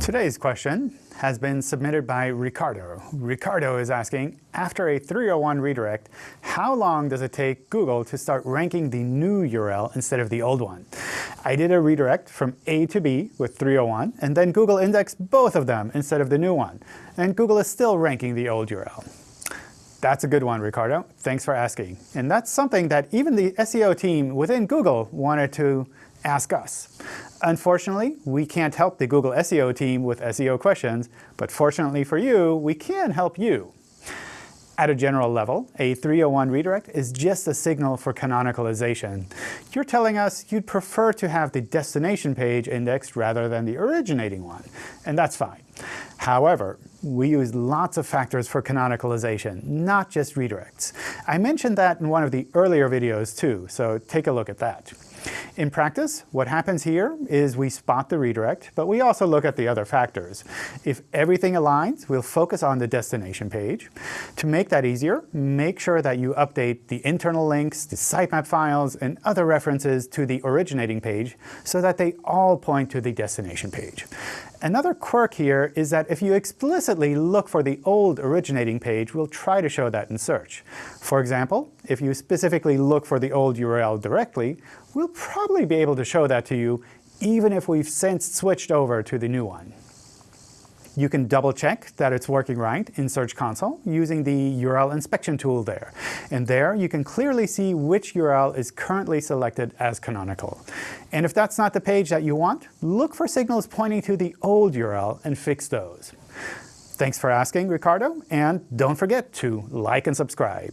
Today's question has been submitted by Ricardo. Ricardo is asking, after a 301 redirect, how long does it take Google to start ranking the new URL instead of the old one? I did a redirect from A to B with 301, and then Google indexed both of them instead of the new one. And Google is still ranking the old URL. That's a good one, Ricardo. Thanks for asking. And that's something that even the SEO team within Google wanted to ask us. Unfortunately, we can't help the Google SEO team with SEO questions, but fortunately for you, we can help you. At a general level, a 301 redirect is just a signal for canonicalization. You're telling us you'd prefer to have the destination page indexed rather than the originating one, and that's fine. However, we use lots of factors for canonicalization, not just redirects. I mentioned that in one of the earlier videos too, so take a look at that. In practice, what happens here is we spot the redirect, but we also look at the other factors. If everything aligns, we'll focus on the destination page. To make that easier, make sure that you update the internal links, the sitemap files, and other references to the originating page so that they all point to the destination page. Another quirk here is that if you explicitly look for the old originating page, we'll try to show that in search. For example, if you specifically look for the old URL directly, we'll probably be able to show that to you even if we've since switched over to the new one. You can double check that it's working right in Search Console using the URL inspection tool there. And there you can clearly see which URL is currently selected as canonical. And if that's not the page that you want, look for signals pointing to the old URL and fix those. Thanks for asking, Ricardo, and don't forget to like and subscribe.